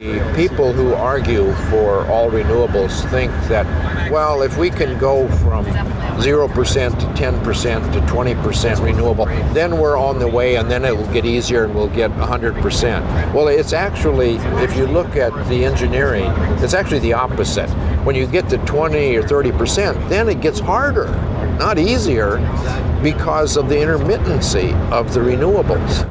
The People who argue for all renewables think that, well, if we can go from 0% to 10% to 20% renewable, then we're on the way and then it will get easier and we'll get 100%. Well, it's actually, if you look at the engineering, it's actually the opposite. When you get to 20 or 30%, then it gets harder, not easier, because of the intermittency of the renewables.